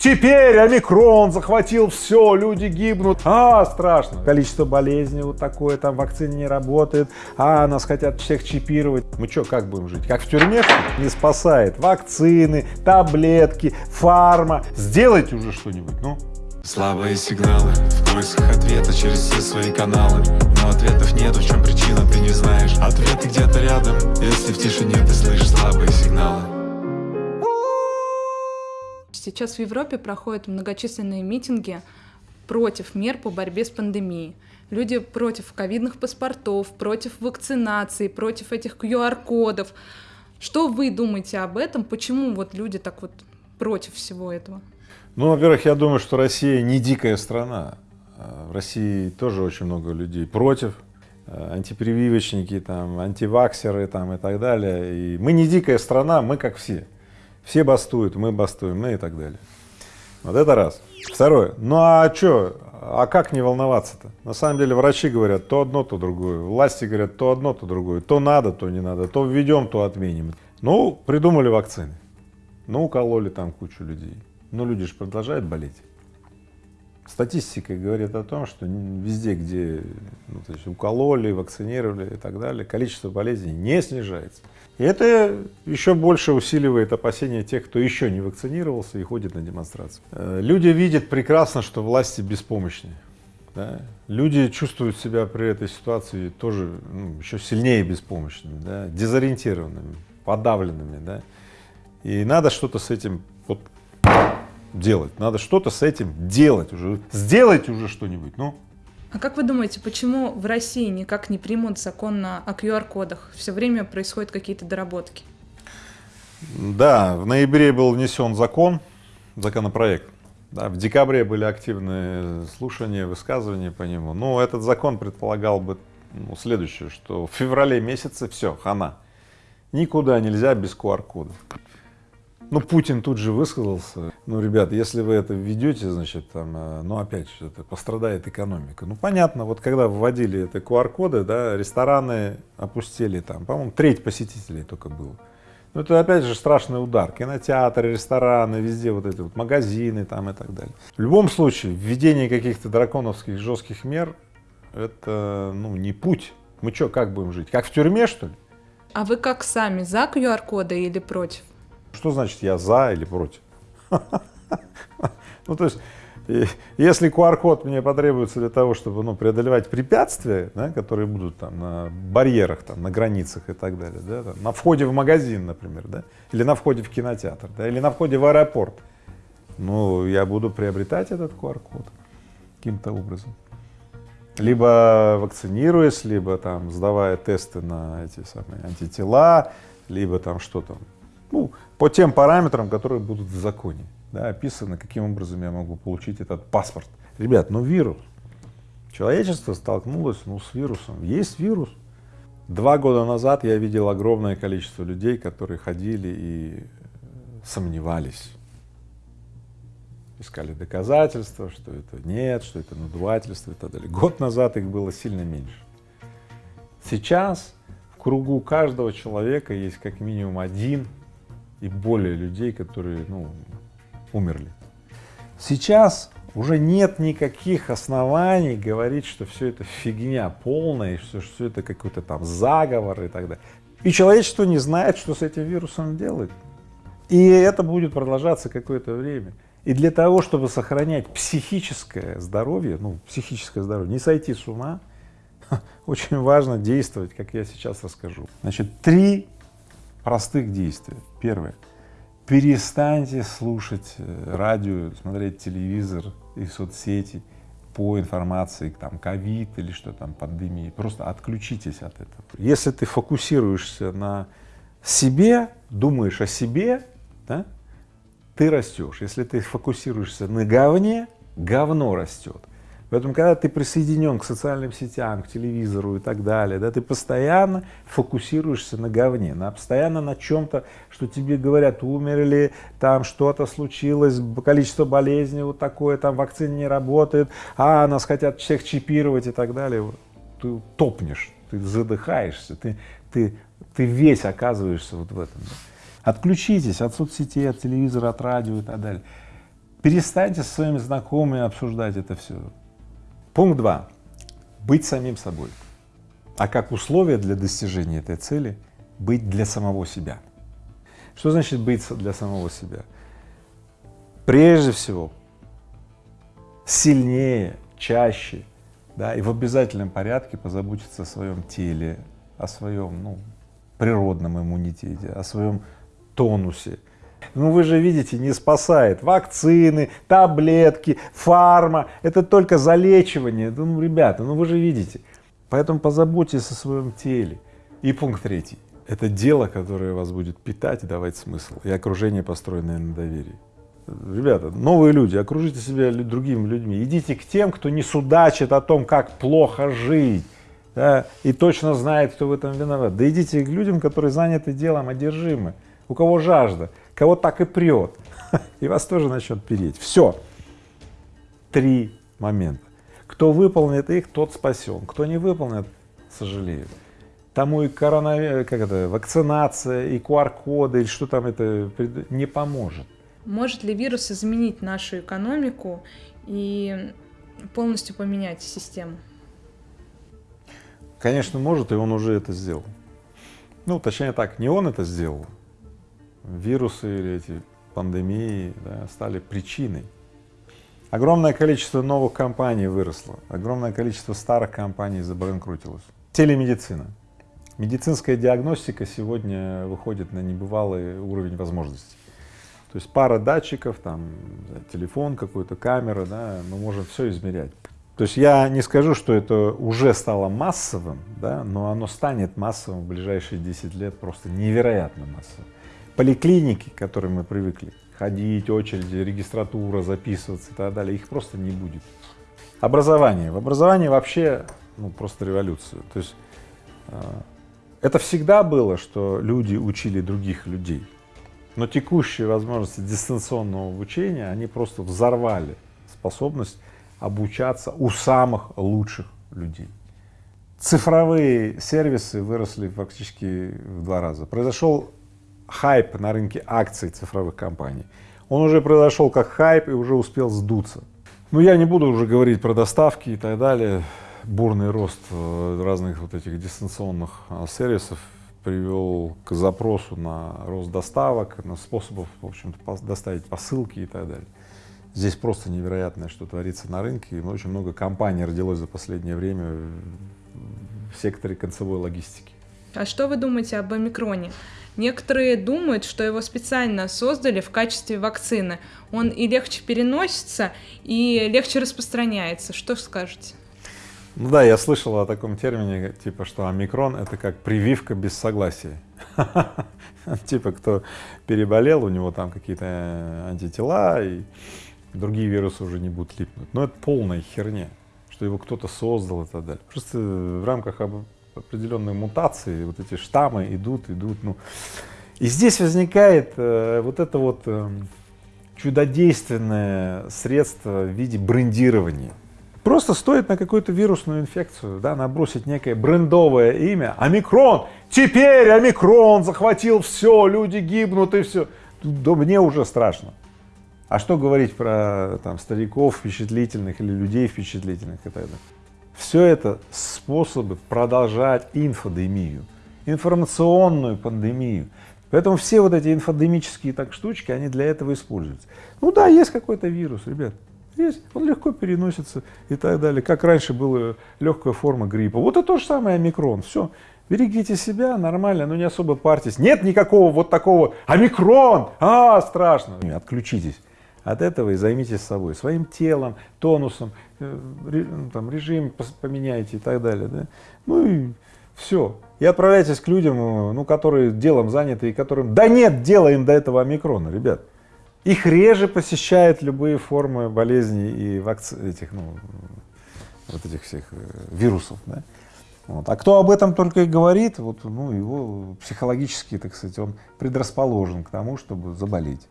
Теперь омикрон захватил все, люди гибнут, а, страшно. Количество болезней вот такое, там вакцина не работает, а, нас хотят всех чипировать. Мы что, как будем жить? Как в тюрьме? Не спасает. Вакцины, таблетки, фарма. Сделайте уже что-нибудь, ну. Слабые сигналы, в поисках ответа через все свои каналы Но ответов нет, в чем причина, ты не знаешь Ответы где-то рядом, если в тишине ты слышишь слабые сигналы Сейчас в Европе проходят многочисленные митинги против мер по борьбе с пандемией. Люди против ковидных паспортов, против вакцинации, против этих QR-кодов. Что вы думаете об этом? Почему вот люди так вот против всего этого? Ну, во-первых, я думаю, что Россия не дикая страна. А в России тоже очень много людей против, а, антипрививочники, там, антиваксеры там, и так далее. И мы не дикая страна, мы как все. Все бастуют, мы бастуем, ну и так далее. Вот это раз. Второе. Ну а что, а как не волноваться-то? На самом деле врачи говорят то одно, то другое. Власти говорят то одно, то другое. То надо, то не надо. То введем, то отменим. Ну, придумали вакцины. Ну, укололи там кучу людей. Но люди же продолжают болеть. Статистика говорит о том, что везде, где ну, то есть укололи, вакцинировали и так далее, количество болезней не снижается. И это еще больше усиливает опасения тех, кто еще не вакцинировался и ходит на демонстрации. Э, люди видят прекрасно, что власти беспомощны. Да? Люди чувствуют себя при этой ситуации тоже ну, еще сильнее беспомощными, да? дезориентированными, подавленными. Да? И надо что-то с этим вот делать, надо что-то с этим делать уже, сделайте уже что-нибудь, ну. А как вы думаете, почему в России никак не примут закон на, о QR-кодах? Все время происходят какие-то доработки. Да, в ноябре был внесен закон, законопроект. Да, в декабре были активные слушания, высказывания по нему. Но этот закон предполагал бы ну, следующее, что в феврале месяце все, хана. Никуда нельзя без QR-кодов. Ну, Путин тут же высказался, ну, ребят, если вы это введете, значит, там, э, ну, опять же, это пострадает экономика. Ну, понятно, вот когда вводили это QR-коды, да, рестораны опустили там, по-моему, треть посетителей только было. Ну, это опять же страшный удар. Кинотеатры, рестораны, везде вот эти вот магазины там и так далее. В любом случае, введение каких-то драконовских жестких мер, это, ну, не путь. Мы что, как будем жить? Как в тюрьме, что ли? А вы как сами, за QR-коды или против? Что значит я за или против? Ну, то есть, если QR-код мне потребуется для того, чтобы ну, преодолевать препятствия, да, которые будут там на барьерах, там, на границах и так далее, да, там, на входе в магазин, например, да, или на входе в кинотеатр, да, или на входе в аэропорт, ну, я буду приобретать этот QR-код каким-то образом. Либо вакцинируясь, либо там сдавая тесты на эти самые антитела, либо там что там, ну, по тем параметрам, которые будут в законе, да, описано, каким образом я могу получить этот паспорт. Ребят, ну вирус. Человечество столкнулось ну, с вирусом. Есть вирус. Два года назад я видел огромное количество людей, которые ходили и сомневались, искали доказательства, что это нет, что это надувательство и так далее. Год назад их было сильно меньше. Сейчас в кругу каждого человека есть как минимум один и более людей, которые ну, умерли. Сейчас уже нет никаких оснований говорить, что все это фигня полная, что все это какой-то там заговор и так далее. И человечество не знает, что с этим вирусом делать. И это будет продолжаться какое-то время. И для того, чтобы сохранять психическое здоровье, ну, психическое здоровье, не сойти с ума, очень важно действовать, как я сейчас расскажу. Значит, три простых действия. Первое. Перестаньте слушать э, радио, смотреть телевизор и соцсети по информации, там, ковид или что там, пандемии. Просто отключитесь от этого. Если ты фокусируешься на себе, думаешь о себе, да, ты растешь. Если ты фокусируешься на говне, говно растет. Поэтому, когда ты присоединен к социальным сетям, к телевизору и так далее, да, ты постоянно фокусируешься на говне, на, постоянно на чем-то, что тебе говорят, умерли, там что-то случилось, количество болезней вот такое, там вакцина не работает, а нас хотят всех чипировать и так далее. Ты топнешь, ты задыхаешься, ты, ты, ты весь оказываешься вот в этом. Да. Отключитесь от соцсетей, от телевизора, от радио и так далее. Перестаньте со своими знакомыми обсуждать это все. Пункт два. Быть самим собой. А как условие для достижения этой цели — быть для самого себя. Что значит быть для самого себя? Прежде всего, сильнее, чаще, да, и в обязательном порядке позаботиться о своем теле, о своем, ну, природном иммунитете, о своем тонусе. Ну вы же видите, не спасает вакцины, таблетки, фарма, это только залечивание. Ну, ребята, ну вы же видите. Поэтому позаботьтесь о своем теле. И пункт третий. Это дело, которое вас будет питать и давать смысл. И окружение, построенное на доверии. Ребята, новые люди, окружите себя другими людьми. Идите к тем, кто не судачит о том, как плохо жить да, и точно знает, кто в этом виноват. Да идите к людям, которые заняты делом, одержимы, у кого жажда, кого так и прет, и вас тоже начнет переть. Все. Три момента. Кто выполнит их, тот спасен. Кто не выполнит, сожалеет. Тому и коронавирус, как это, вакцинация, и QR-коды, или что там это, не поможет. Может ли вирус изменить нашу экономику и полностью поменять систему? Конечно, может, и он уже это сделал. Ну, точнее так, не он это сделал. Вирусы или эти пандемии да, стали причиной. Огромное количество новых компаний выросло, огромное количество старых компаний забанкрутилось. Телемедицина. Медицинская диагностика сегодня выходит на небывалый уровень возможностей. То есть пара датчиков, там телефон какой-то, камера, да, мы можем все измерять. То есть я не скажу, что это уже стало массовым, да, но оно станет массовым в ближайшие 10 лет просто невероятно массовым. Поликлиники, к которым мы привыкли, ходить, очереди, регистратура, записываться и так далее, их просто не будет. Образование. В образовании вообще ну, просто революция. То есть э, это всегда было, что люди учили других людей, но текущие возможности дистанционного обучения, они просто взорвали способность обучаться у самых лучших людей. Цифровые сервисы выросли фактически в два раза. Произошел хайп на рынке акций цифровых компаний. Он уже произошел как хайп и уже успел сдуться. Но я не буду уже говорить про доставки и так далее. Бурный рост э, разных вот этих дистанционных а, сервисов привел к запросу на рост доставок, на способов, в общем-то, доставить посылки и так далее. Здесь просто невероятное, что творится на рынке. И очень много компаний родилось за последнее время в секторе концевой логистики. А что вы думаете об омикроне? Некоторые думают, что его специально создали в качестве вакцины. Он и легче переносится, и легче распространяется. Что скажете? Ну да, я слышал о таком термине, типа, что омикрон — это как прививка без согласия. Типа, кто переболел, у него там какие-то антитела, и другие вирусы уже не будут липнуть. Но это полная херня, что его кто-то создал и так далее. Просто в рамках определенной мутации вот эти штаммы идут, идут. Ну. И здесь возникает э, вот это вот э, чудодейственное средство в виде брендирования. Просто стоит на какую-то вирусную инфекцию, да, набросить некое брендовое имя, омикрон, теперь омикрон захватил все, люди гибнут и все. Да мне уже страшно. А что говорить про там, стариков впечатлительных или людей впечатлительных и так далее? Все это способы продолжать инфодемию, информационную пандемию. Поэтому все вот эти инфодемические так штучки, они для этого используются. Ну да, есть какой-то вирус, ребят, есть, он легко переносится и так далее. Как раньше была легкая форма гриппа. Вот это то же самое омикрон. Все, берегите себя, нормально, но не особо парьтесь. Нет никакого вот такого омикрон, а, страшно. Отключитесь от этого и займитесь собой, своим телом, тонусом, э, ну, там, режим поменяйте и так далее. Да? Ну и все. И отправляйтесь к людям, э, ну, которые делом заняты и которым, да нет дела им до этого омикрона, ребят. Их реже посещают любые формы болезней и вакци... этих, ну, вот этих всех э, вирусов. Да? Вот. А кто об этом только и говорит, вот, ну, его психологически, так сказать, он предрасположен к тому, чтобы заболеть.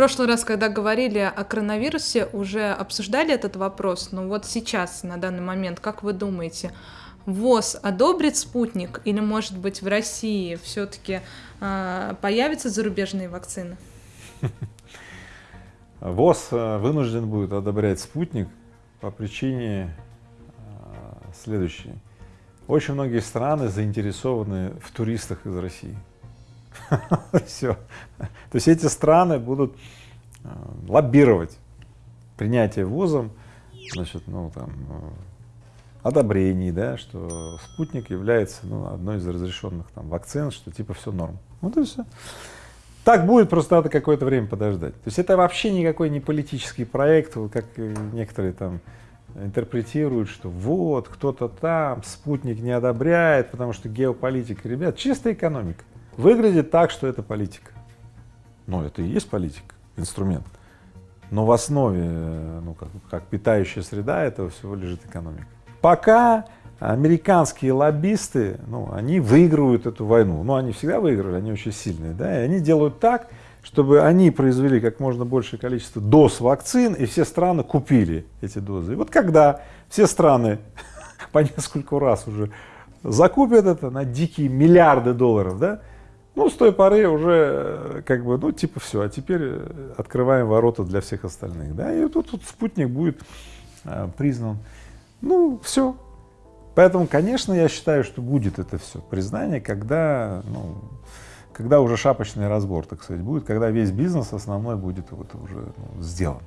Прошлый раз, когда говорили о коронавирусе, уже обсуждали этот вопрос, но вот сейчас, на данный момент, как вы думаете, ВОЗ одобрит спутник или, может быть, в России все-таки э, появятся зарубежные вакцины? ВОЗ э, вынужден будет одобрять спутник по причине э, следующей. Очень многие страны заинтересованы в туристах из России. Все. То есть эти страны будут э, лоббировать принятие ВОЗом, значит, ну там, одобрений, да, что спутник является ну, одной из разрешенных там вакцин, что типа все норм. Вот и все. Так будет, просто надо какое-то время подождать. То есть это вообще никакой не политический проект, как некоторые там интерпретируют, что вот, кто-то там, спутник не одобряет, потому что геополитика. Ребят, чистая экономика. Выглядит так, что это политика. Но это и есть политика, инструмент. Но в основе, ну, как, как питающая среда этого всего лежит экономика. Пока американские лоббисты, ну, они выигрывают эту войну. Ну, они всегда выиграли, они очень сильные, да, и они делают так, чтобы они произвели как можно большее количество доз вакцин, и все страны купили эти дозы. И вот когда все страны по нескольку раз уже закупят это на дикие миллиарды долларов, да, ну, с той поры уже э, как бы, ну, типа все, а теперь э, открываем ворота для всех остальных, да, и тут, тут спутник будет а, признан, ну, все, Поэтому, конечно, я считаю, что будет это все признание, когда, ну, когда уже шапочный разбор, так сказать, будет, когда весь бизнес основной будет вот уже ну, сделан.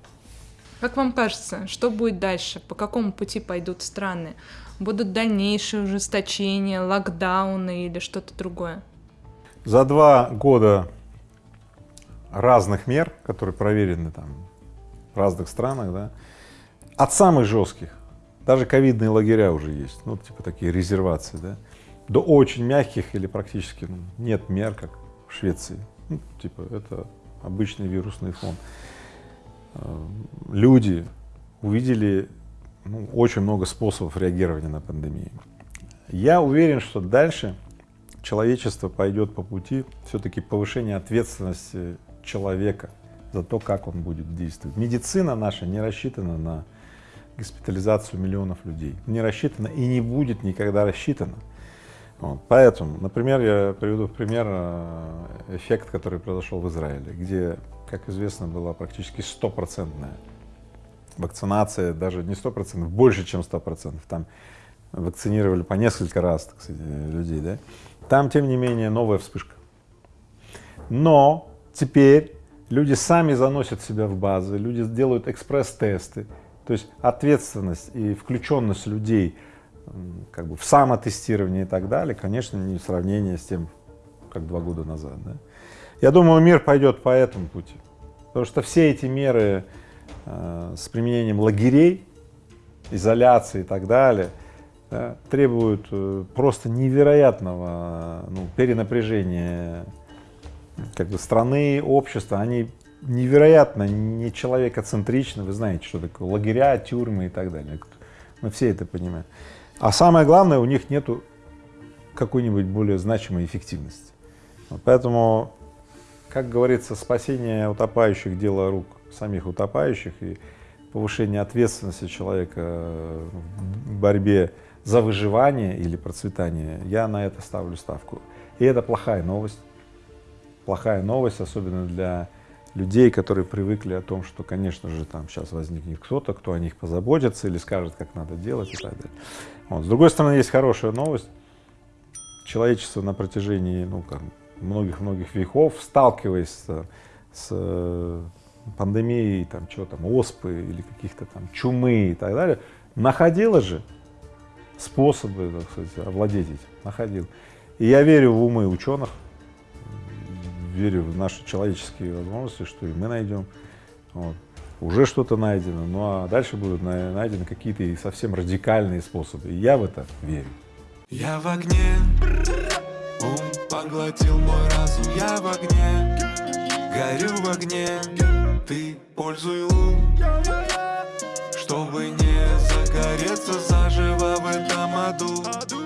Как вам кажется, что будет дальше? По какому пути пойдут страны? Будут дальнейшие ужесточения, локдауны или что-то другое? За два года разных мер, которые проверены там в разных странах, да, от самых жестких даже ковидные лагеря уже есть, ну, типа такие резервации, да, до очень мягких или практически ну, нет мер, как в Швеции. Ну, типа это обычный вирусный фон. Э, люди увидели ну, очень много способов реагирования на пандемию. Я уверен, что дальше человечество пойдет по пути все-таки повышения ответственности человека за то, как он будет действовать. Медицина наша не рассчитана на госпитализацию миллионов людей. Не рассчитано и не будет никогда рассчитано. Вот. Поэтому, например, я приведу в пример э, эффект, который произошел в Израиле, где, как известно, была практически стопроцентная вакцинация, даже не сто процентов, больше, чем сто процентов. Там вакцинировали по несколько раз, так сказать, людей, да. Там, тем не менее, новая вспышка. Но теперь люди сами заносят себя в базы, люди делают экспресс-тесты, то есть ответственность и включенность людей как бы в самотестирование и так далее, конечно, не в сравнении с тем, как два года назад. Да? Я думаю, мир пойдет по этому пути, потому что все эти меры э, с применением лагерей, изоляции и так далее, да, требуют э, просто невероятного ну, перенапряжения как бы страны, общества, они невероятно не человекоцентрично, вы знаете, что такое лагеря, тюрьмы и так далее. Мы все это понимаем. А самое главное, у них нету какой-нибудь более значимой эффективности. Поэтому, как говорится, спасение утопающих – дело рук самих утопающих и повышение ответственности человека в борьбе за выживание или процветание, я на это ставлю ставку. И это плохая новость. Плохая новость, особенно для людей, которые привыкли о том, что, конечно же, там сейчас возникнет кто-то, кто о них позаботится или скажет, как надо делать и так далее. Вот. С другой стороны, есть хорошая новость. Человечество на протяжении, ну, многих-многих веков, сталкиваясь с, с пандемией, там, чего там, оспы или каких-то там чумы и так далее, находило же способы, так сказать, овладеть этим, находил. И я верю в умы ученых, верю в наши человеческие возможности, что и мы найдем. Вот. Уже что-то найдено, ну а дальше будут найдены какие-то совсем радикальные способы. И я в это верю. Я в огне, ум поглотил мой разум, я в огне, горю в огне, ты пользуй лун, чтобы не загореться заживо в этом аду.